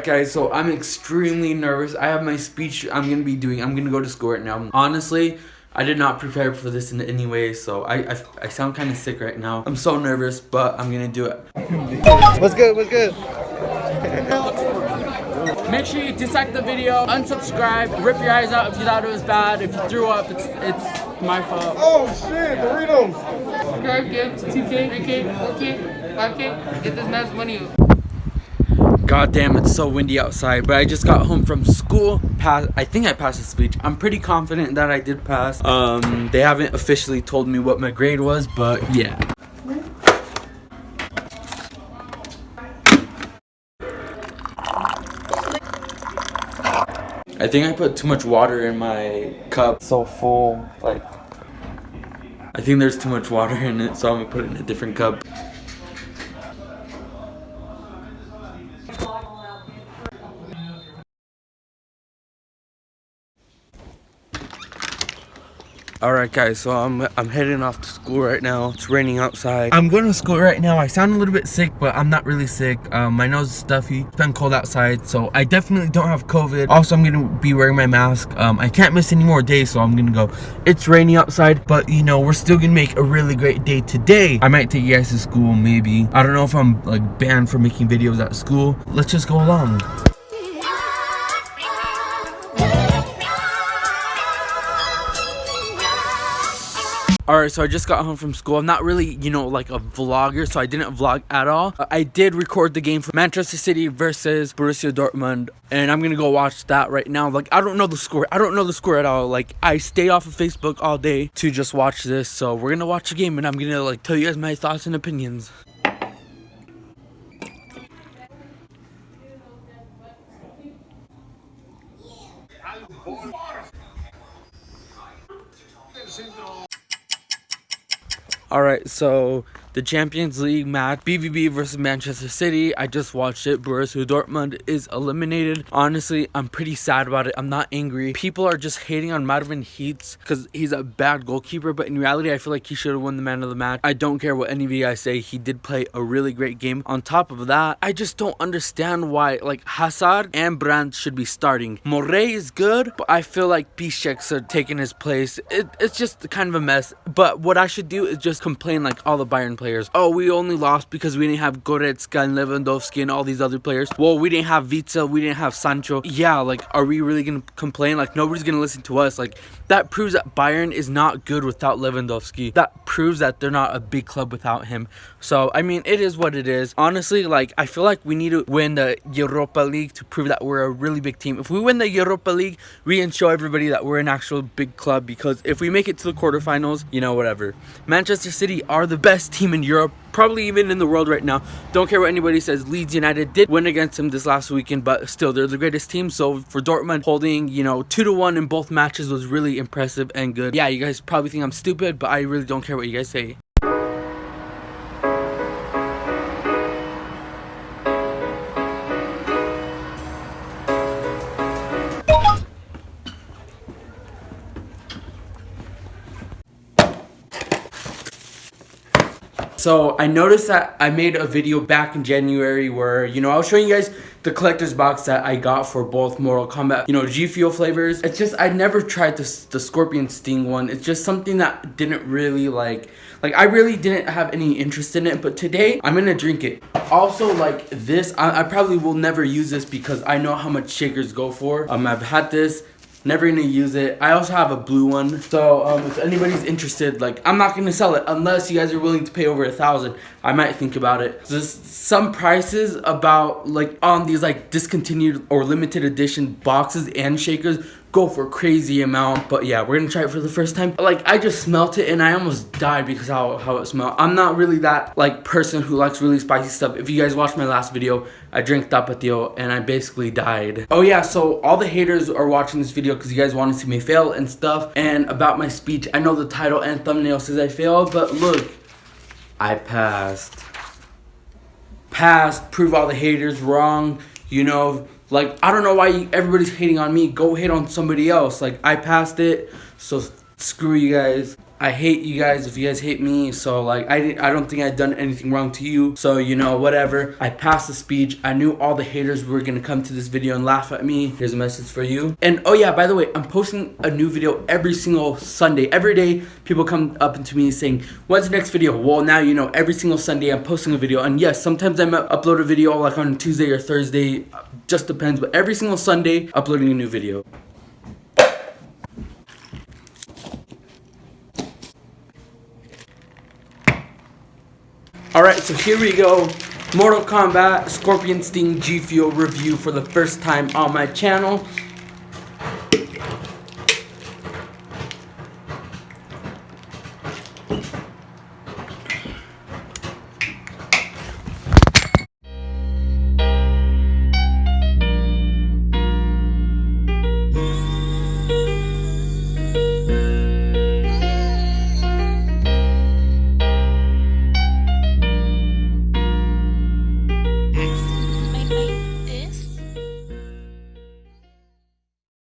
Alright guys, so I'm extremely nervous. I have my speech I'm going to be doing. I'm going to go to school right now. Honestly, I did not prepare for this in any way, so I, I, I sound kind of sick right now. I'm so nervous, but I'm going to do it. What's good? What's good? Make sure you dislike the video, unsubscribe, rip your eyes out if you thought it was bad. If you threw up, it's, it's my fault. Oh shit, Doritos. Subscribe, give to 2K, 3K, 4K, 5K. Get this man's money. God damn, it's so windy outside. But I just got home from school. Pass. I think I passed the speech. I'm pretty confident that I did pass. Um, they haven't officially told me what my grade was, but yeah. I think I put too much water in my cup. So full, like. I think there's too much water in it, so I'm gonna put it in a different cup. Alright guys, so I'm I'm heading off to school right now. It's raining outside. I'm going to school right now. I sound a little bit sick, but I'm not really sick. Um, my nose is stuffy. It's been cold outside, so I definitely don't have COVID. Also, I'm gonna be wearing my mask. Um, I can't miss any more days, so I'm gonna go. It's raining outside, but you know, we're still gonna make a really great day today. I might take you guys to school, maybe. I don't know if I'm like banned for making videos at school. Let's just go along. Alright, so I just got home from school. I'm not really, you know, like a vlogger, so I didn't vlog at all. Uh, I did record the game for Manchester City versus Borussia Dortmund, and I'm gonna go watch that right now. Like, I don't know the score. I don't know the score at all. Like, I stay off of Facebook all day to just watch this, so we're gonna watch the game, and I'm gonna, like, tell you guys my thoughts and opinions. All right, so the Champions League match, BVB versus Manchester City. I just watched it. Borussia Dortmund is eliminated. Honestly, I'm pretty sad about it. I'm not angry. People are just hating on Marwin Hitz because he's a bad goalkeeper, but in reality, I feel like he should have won the man of the match. I don't care what any of you guys say. He did play a really great game. On top of that, I just don't understand why like Hazard and Brandt should be starting. Morey is good, but I feel like Piszczek's are taking his place. It, it's just kind of a mess. But what I should do is just complain like all the Bayern players. Oh, we only lost because we didn't have Goretzka and Lewandowski and all these other players. Well, we didn't have Witsel, we didn't have Sancho. Yeah, like, are we really gonna complain? Like, nobody's gonna listen to us. Like, that proves that Bayern is not good without Lewandowski. That proves that they're not a big club without him. So, I mean, it is what it is. Honestly, like, I feel like we need to win the Europa League to prove that we're a really big team. If we win the Europa League, we can show everybody that we're an actual big club because if we make it to the quarterfinals, you know, whatever. Manchester City are the best team in Europe probably even in the world right now. Don't care what anybody says. Leeds United did win against them this last weekend, but still, they're the greatest team. So for Dortmund, holding, you know, 2 to 1 in both matches was really impressive and good. Yeah, you guys probably think I'm stupid, but I really don't care what you guys say. So I noticed that I made a video back in January where, you know, I was showing you guys the collector's box that I got for both Mortal Kombat, you know, G Fuel flavors. It's just, I never tried the, the Scorpion Sting one. It's just something that didn't really like, like I really didn't have any interest in it, but today I'm gonna drink it. Also like this, I, I probably will never use this because I know how much shakers go for. Um, I've had this, never gonna use it. I also have a blue one. So um, if anybody's interested like i'm not gonna sell it unless you guys are willing to pay over a thousand. I might think about it. There's some prices about like on these like discontinued or limited edition boxes and shakers go for crazy amount but yeah we're gonna try it for the first time. Like i just smelt it and i almost died because how, how it smelled. I'm not really that like person who likes really spicy stuff. If you guys watched my last video i drank tapatio and i basically died. Oh yeah so all the haters are watching this video because you guys want to see me fail and stuff and about my speech. I know the title and thumbnail says i failed but look i passed. Passed prove all the haters wrong you know like, I don't know why everybody's hating on me. Go hate on somebody else. Like, I passed it. So Screw you guys. I hate you guys if you guys hate me. So like I I don't think I've done anything wrong to you. So you know whatever. I passed the speech. I knew all the haters were gonna come to this video and laugh at me. Here's a message for you. And oh yeah, by the way, I'm posting a new video every single Sunday. Every day people come up to me saying, "When's the next video?" Well, now you know every single Sunday I'm posting a video. And yes, sometimes I upload a video like on Tuesday or Thursday. Just depends. But every single Sunday, uploading a new video. Alright, so here we go. Mortal Kombat Scorpion Sting G Fuel review for the first time on my channel.